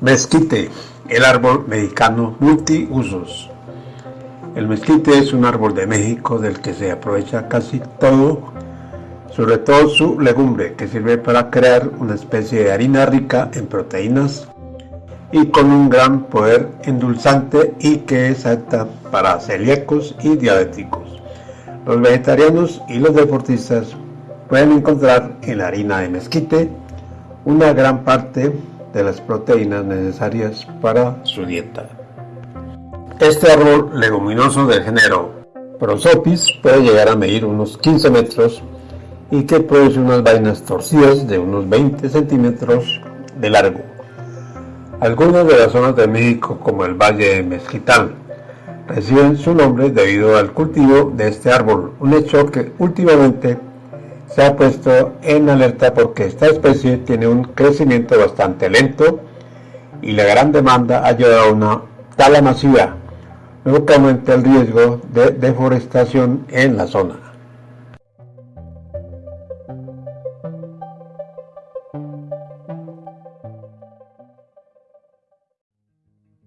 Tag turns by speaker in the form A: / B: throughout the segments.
A: Mezquite, el árbol mexicano multiusos. El mezquite es un árbol de México del que se aprovecha casi todo, sobre todo su legumbre, que sirve para crear una especie de harina rica en proteínas y con un gran poder endulzante y que es apta para celíacos y diabéticos. Los vegetarianos y los deportistas pueden encontrar en la harina de mezquite una gran parte de las proteínas necesarias para su dieta. Este árbol leguminoso del género Prosopis puede llegar a medir unos 15 metros y que produce unas vainas torcidas de unos 20 centímetros de largo. Algunas de las zonas de México, como el Valle de Mezquital, reciben su nombre debido al cultivo de este árbol, un hecho que últimamente se ha puesto en alerta porque esta especie tiene un crecimiento bastante lento y la gran demanda ha llevado a una tala masiva, lo que aumenta el riesgo de deforestación en la zona.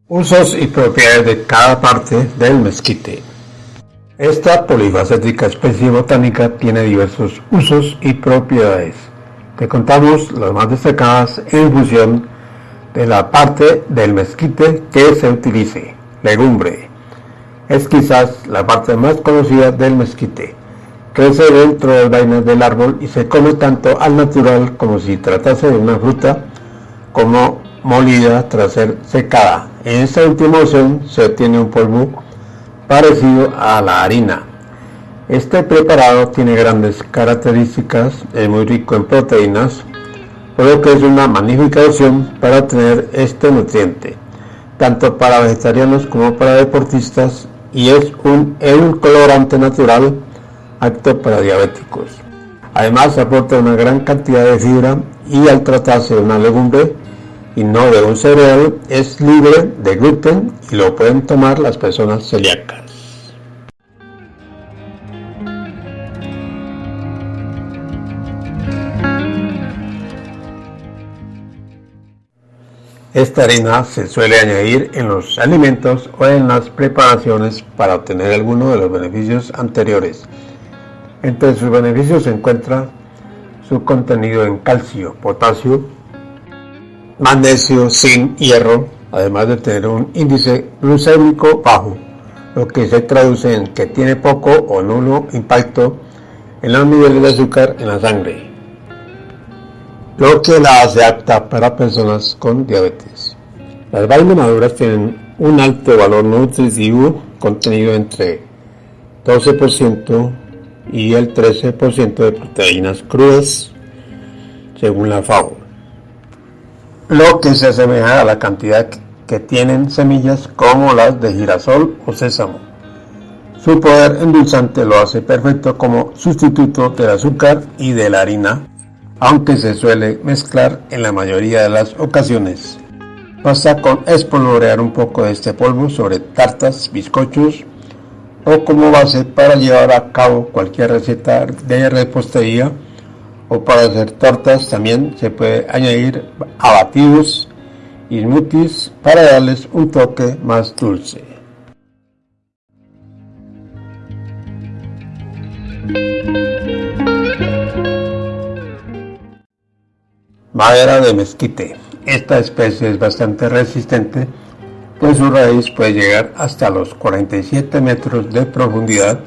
A: Usos y propiedades de cada parte del mezquite. Esta polifacética especie botánica tiene diversos usos y propiedades. Te contamos las más destacadas en función de la parte del mezquite que se utilice. Legumbre. Es quizás la parte más conocida del mezquite. Crece dentro de las vainas del árbol y se come tanto al natural como si tratase de una fruta como molida tras ser secada. En esta última opción se obtiene un polvo parecido a la harina. Este preparado tiene grandes características, es muy rico en proteínas, por lo que es una magnífica opción para obtener este nutriente, tanto para vegetarianos como para deportistas, y es un colorante natural apto para diabéticos. Además aporta una gran cantidad de fibra y al tratarse de una legumbre y no de un cereal es libre de gluten y lo pueden tomar las personas celíacas. Esta harina se suele añadir en los alimentos o en las preparaciones para obtener alguno de los beneficios anteriores. Entre sus beneficios se encuentra su contenido en calcio, potasio, magnesio, zinc, hierro, además de tener un índice glucémico bajo, lo que se traduce en que tiene poco o nulo impacto en los niveles de azúcar en la sangre lo que la hace apta para personas con diabetes. Las vainas maduras tienen un alto valor nutritivo contenido entre 12% y el 13% de proteínas crudas, según la FAO, lo que se asemeja a la cantidad que tienen semillas como las de girasol o sésamo. Su poder endulzante lo hace perfecto como sustituto del azúcar y de la harina aunque se suele mezclar en la mayoría de las ocasiones. Basta con espolvorear un poco de este polvo sobre tartas, bizcochos o como base para llevar a cabo cualquier receta de repostería o para hacer tortas también se puede añadir abatidos y smoothies para darles un toque más dulce. Madera de mezquite. Esta especie es bastante resistente, pues su raíz puede llegar hasta los 47 metros de profundidad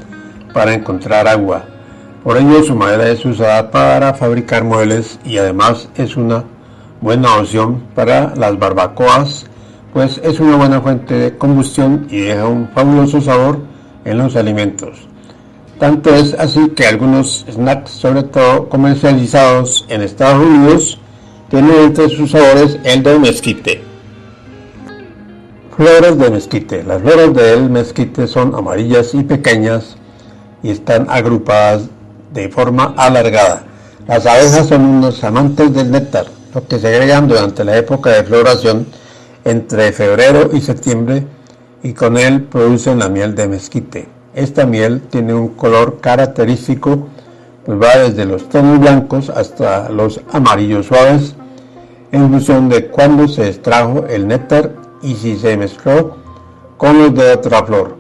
A: para encontrar agua. Por ello su madera es usada para fabricar muebles y además es una buena opción para las barbacoas, pues es una buena fuente de combustión y deja un fabuloso sabor en los alimentos. Tanto es así que algunos snacks, sobre todo comercializados en Estados Unidos, tiene entre sus sabores el de mezquite. Flores de mezquite. Las flores del mezquite son amarillas y pequeñas y están agrupadas de forma alargada. Las abejas son unos amantes del néctar, lo que se agregan durante la época de floración entre febrero y septiembre y con él producen la miel de mezquite. Esta miel tiene un color característico pues va desde los tonos blancos hasta los amarillos suaves en función de cuándo se extrajo el néctar y si se mezcló con los de otra flor.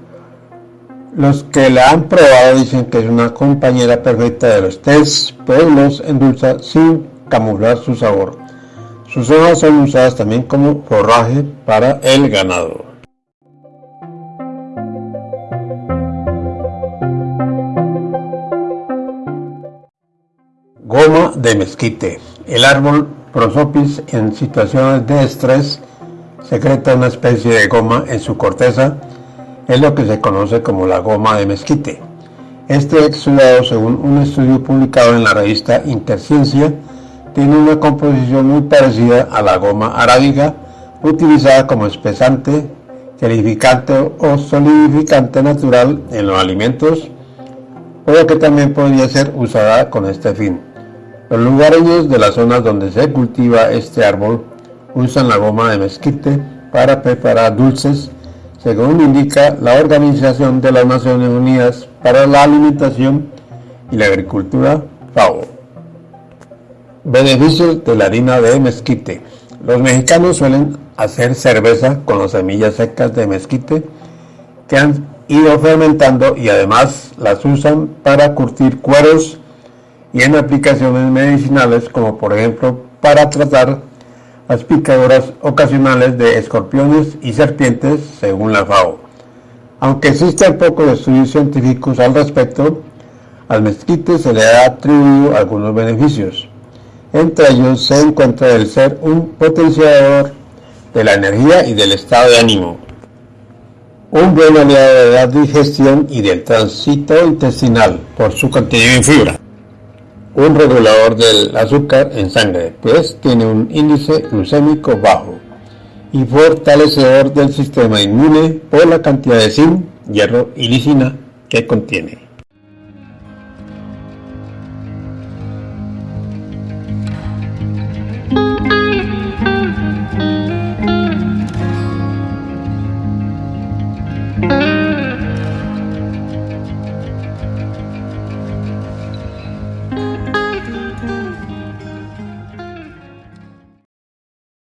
A: Los que la han probado dicen que es una compañera perfecta de los tés, pues los endulza sin camuflar su sabor. Sus hojas son usadas también como forraje para el ganado. Goma de mezquite. El árbol Prosopis en situaciones de estrés secreta una especie de goma en su corteza, es lo que se conoce como la goma de mezquite. Este exudado, según un estudio publicado en la revista Interciencia, tiene una composición muy parecida a la goma arábiga, utilizada como espesante, gelificante o solidificante natural en los alimentos, o que también podría ser usada con este fin. Los lugareños de las zonas donde se cultiva este árbol usan la goma de mezquite para preparar dulces, según indica la Organización de las Naciones Unidas para la Alimentación y la Agricultura, FAO. Beneficios de la harina de mezquite. Los mexicanos suelen hacer cerveza con las semillas secas de mezquite que han ido fermentando y además las usan para curtir cueros y en aplicaciones medicinales como por ejemplo para tratar las picaduras ocasionales de escorpiones y serpientes según la FAO. Aunque existen pocos estudios científicos al respecto, al mezquite se le ha atribuido algunos beneficios. Entre ellos se encuentra el ser un potenciador de la energía y del estado de ánimo, un buen aliado de la digestión y del tránsito intestinal por su contenido en fibra un regulador del azúcar en sangre, pues tiene un índice glucémico bajo y fortalecedor del sistema inmune por la cantidad de zinc, hierro y lisina que contiene.